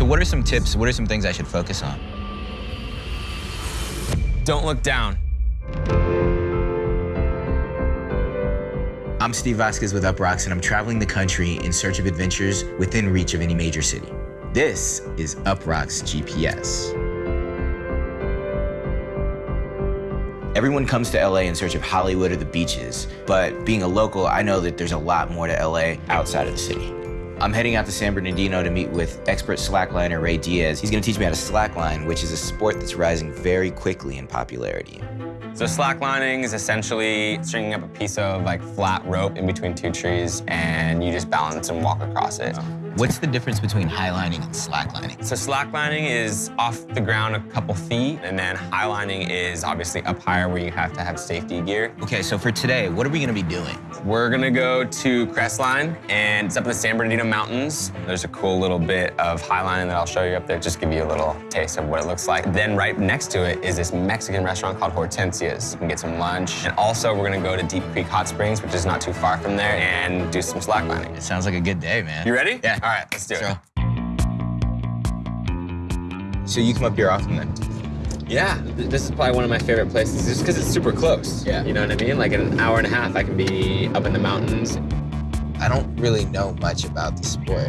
So what are some tips? What are some things I should focus on? Don't look down. I'm Steve Vasquez with Uproxx, and I'm traveling the country in search of adventures within reach of any major city. This is Uproxx GPS. Everyone comes to LA in search of Hollywood or the beaches, but being a local, I know that there's a lot more to LA outside of the city. I'm heading out to San Bernardino to meet with expert slackliner Ray Diaz. He's gonna teach me how to slackline, which is a sport that's rising very quickly in popularity. So slacklining is essentially stringing up a piece of like flat rope in between two trees and you just balance and walk across it. What's the difference between highlining and slacklining? So slacklining is off the ground a couple feet, and then highlining is obviously up higher where you have to have safety gear. Okay, so for today, what are we gonna be doing? We're gonna go to Crestline, and it's up in the San Bernardino Mountains. There's a cool little bit of highlining that I'll show you up there, just give you a little taste of what it looks like. Then right next to it is this Mexican restaurant called Hortensia's. You can get some lunch. And also, we're gonna go to Deep Creek Hot Springs, which is not too far from there, and do some slacklining. It sounds like a good day, man. You ready? Yeah. All right, let's do it. So, so you come up here often then? Yeah, this is probably one of my favorite places just because it's super close. Yeah. You know what I mean? Like in an hour and a half, I can be up in the mountains. I don't really know much about the sport.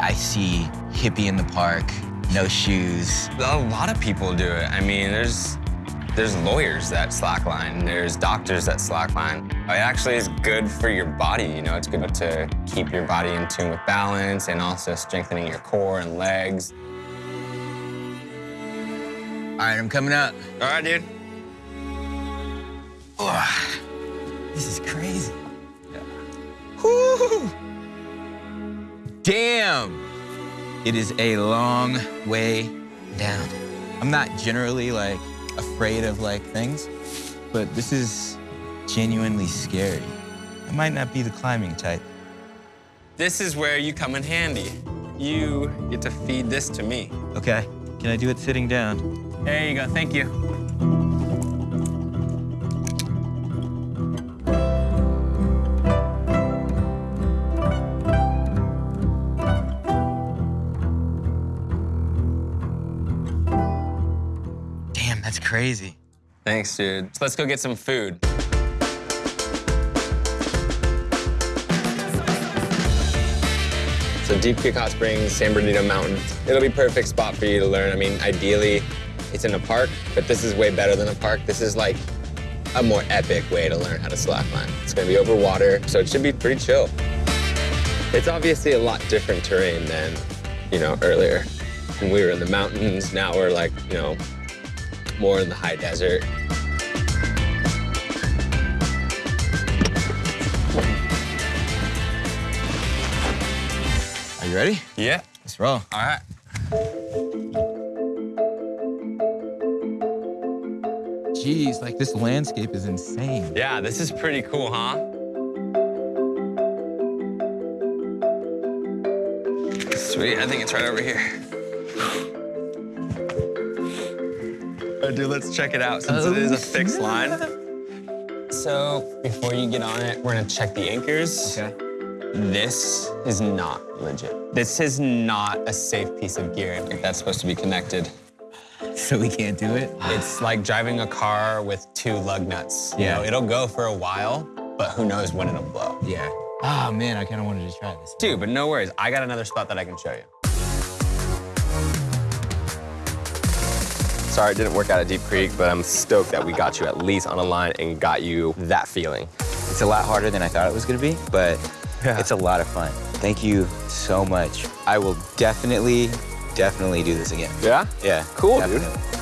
I see hippie in the park, no shoes. A lot of people do it. I mean, there's there's lawyers that slackline. There's doctors that slackline. Oh, it actually is good for your body. You know, it's good to keep your body in tune with balance and also strengthening your core and legs. All right, I'm coming up. All right, dude. Oh, this is crazy. Whew. Damn. It is a long way down. I'm not generally like afraid of like things, but this is genuinely scary. I might not be the climbing type. This is where you come in handy. You get to feed this to me. Okay, can I do it sitting down? There you go. Thank you. Crazy. Thanks, dude. So let's go get some food. So Deep Creek Hot Springs, San Bernardino Mountain. It'll be perfect spot for you to learn. I mean, ideally, it's in a park, but this is way better than a park. This is like a more epic way to learn how to slackline. It's gonna be over water, so it should be pretty chill. It's obviously a lot different terrain than, you know, earlier. When we were in the mountains, now we're like, you know, more in the high desert. Are you ready? Yeah. Let's roll. All right. Jeez, like this landscape is insane. Yeah, this is pretty cool, huh? Sweet, I think it's right over here. Oh, dude, let's check it out since it is a fixed oh, line. So, before you get on it, we're gonna check the anchors. Okay. This is not legit. This is not a safe piece of gear that's supposed to be connected. So we can't do it? It's like driving a car with two lug nuts. You Yeah. know, it'll go for a while, but who knows when it'll blow. Yeah. Oh man, I kind of wanted to try this. Dude, but no worries. I got another spot that I can show you. Sorry it didn't work out at Deep Creek, but I'm stoked that we got you at least on a line and got you that feeling. It's a lot harder than I thought it was gonna be, but Yeah. it's a lot of fun. Thank you so much. I will definitely, definitely do this again. Yeah? Yeah. Cool, dude. definitely.